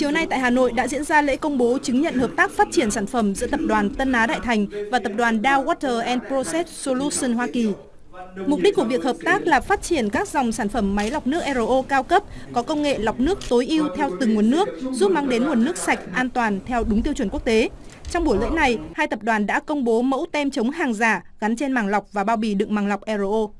Chiều nay tại Hà Nội đã diễn ra lễ công bố chứng nhận hợp tác phát triển sản phẩm giữa tập đoàn Tân Á Đại Thành và tập đoàn Dow Water and Process Solution Hoa Kỳ. Mục đích của việc hợp tác là phát triển các dòng sản phẩm máy lọc nước RO cao cấp, có công nghệ lọc nước tối ưu theo từng nguồn nước, giúp mang đến nguồn nước sạch, an toàn theo đúng tiêu chuẩn quốc tế. Trong buổi lễ này, hai tập đoàn đã công bố mẫu tem chống hàng giả gắn trên màng lọc và bao bì đựng màng lọc RO.